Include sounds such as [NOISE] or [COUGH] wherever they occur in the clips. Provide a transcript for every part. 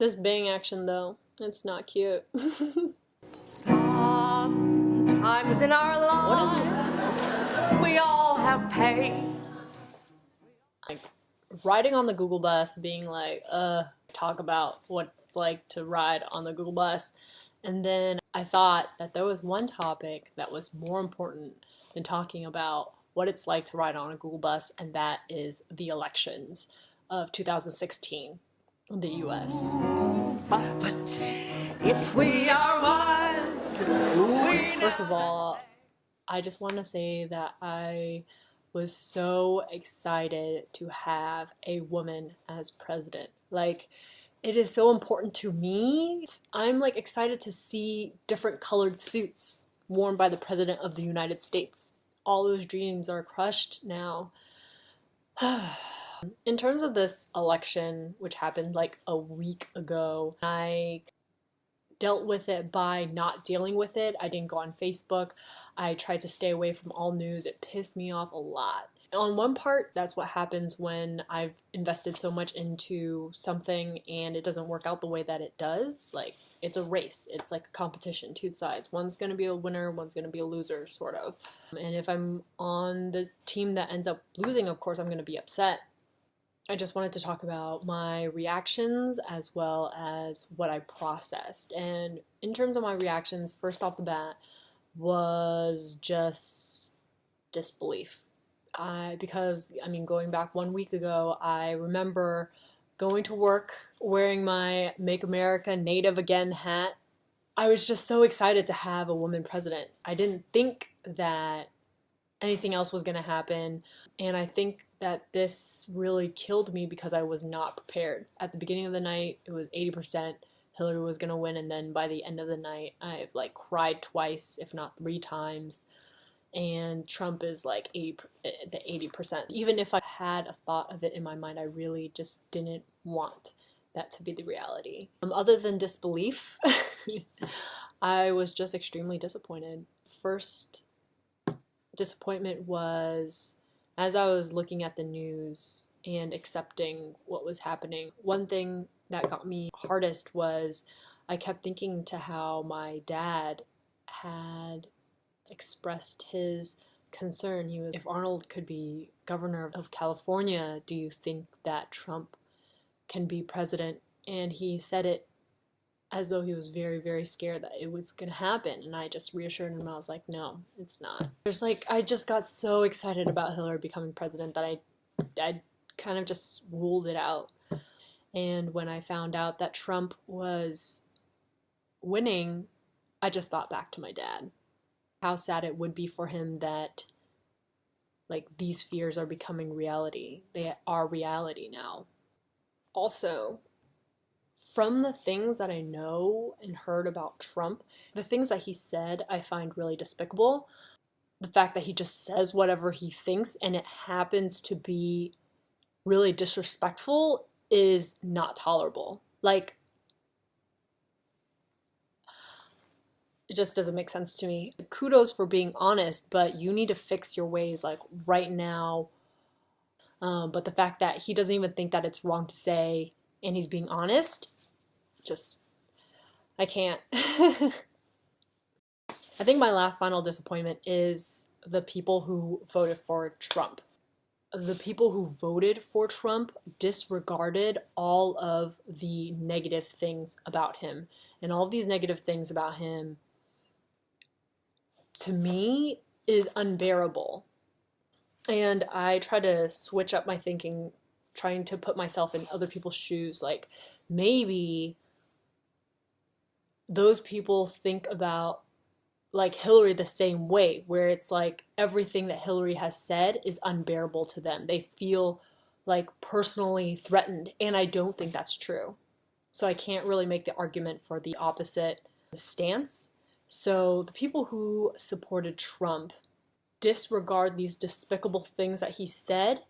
This bang action though, it's not cute. [LAUGHS] Sometimes in our lives, what is this? we all have pain. Like riding on the Google bus, being like, uh, talk about what it's like to ride on the Google bus. And then I thought that there was one topic that was more important than talking about what it's like to ride on a Google bus, and that is the elections of 2016 in the US. But if we are wise, we um, First of all, I just want to say that I was so excited to have a woman as president. Like, it is so important to me. I'm like excited to see different colored suits worn by the president of the United States. All those dreams are crushed now. [SIGHS] [SIGHS] In terms of this election, which happened like a week ago, I dealt with it by not dealing with it. I didn't go on Facebook. I tried to stay away from all news. It pissed me off a lot. On one part, that's what happens when I've invested so much into something and it doesn't work out the way that it does. Like, it's a race, it's like a competition, two sides. One's gonna be a winner, one's gonna be a loser, sort of. And if I'm on the team that ends up losing, of course, I'm gonna be upset I just wanted to talk about my reactions as well as what I processed. And in terms of my reactions, first off the bat was just disbelief. I, because, I mean, going back one week ago, I remember going to work wearing my Make America Native Again hat. I was just so excited to have a woman president. I didn't think that anything else was going to happen. And I think that this really killed me because I was not prepared. At the beginning of the night, it was 80% Hillary was going to win. And then by the end of the night, I've like cried twice, if not three times. And Trump is like 80, the 80%. Even if I had a thought of it in my mind, I really just didn't want that to be the reality. Um, other than disbelief, [LAUGHS] I was just extremely disappointed. First disappointment was as I was looking at the news and accepting what was happening, one thing that got me hardest was I kept thinking to how my dad had expressed his concern. He was, if Arnold could be governor of California, do you think that Trump can be president? And he said it as though he was very, very scared that it was going to happen. And I just reassured him. I was like, no, it's not. There's like, I just got so excited about Hillary becoming president that I, I kind of just ruled it out. And when I found out that Trump was winning, I just thought back to my dad. How sad it would be for him that like these fears are becoming reality. They are reality now. Also, from the things that I know and heard about Trump, the things that he said I find really despicable. The fact that he just says whatever he thinks and it happens to be really disrespectful is not tolerable. Like, it just doesn't make sense to me. Kudos for being honest, but you need to fix your ways like right now. Um, but the fact that he doesn't even think that it's wrong to say and he's being honest, just, I can't. [LAUGHS] I think my last final disappointment is the people who voted for Trump. The people who voted for Trump disregarded all of the negative things about him. And all of these negative things about him, to me, is unbearable. And I try to switch up my thinking trying to put myself in other people's shoes like maybe those people think about like Hillary the same way where it's like everything that Hillary has said is unbearable to them. They feel like personally threatened and I don't think that's true. So I can't really make the argument for the opposite stance. So the people who supported Trump disregard these despicable things that he said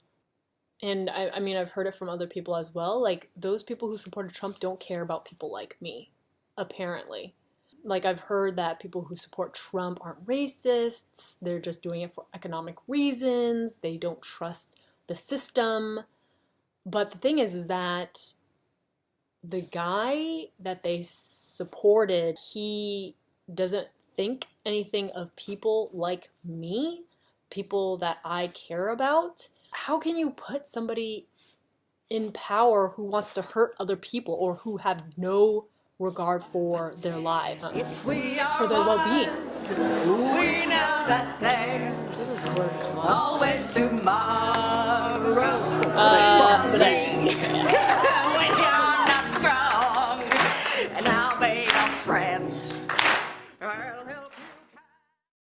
and I, I mean I've heard it from other people as well, like those people who supported Trump don't care about people like me, apparently. Like I've heard that people who support Trump aren't racists, they're just doing it for economic reasons, they don't trust the system. But the thing is is that the guy that they supported, he doesn't think anything of people like me, people that I care about. How can you put somebody in power who wants to hurt other people or who have no regard for their lives, for their well-being? We know that there's This is word always tomorrow.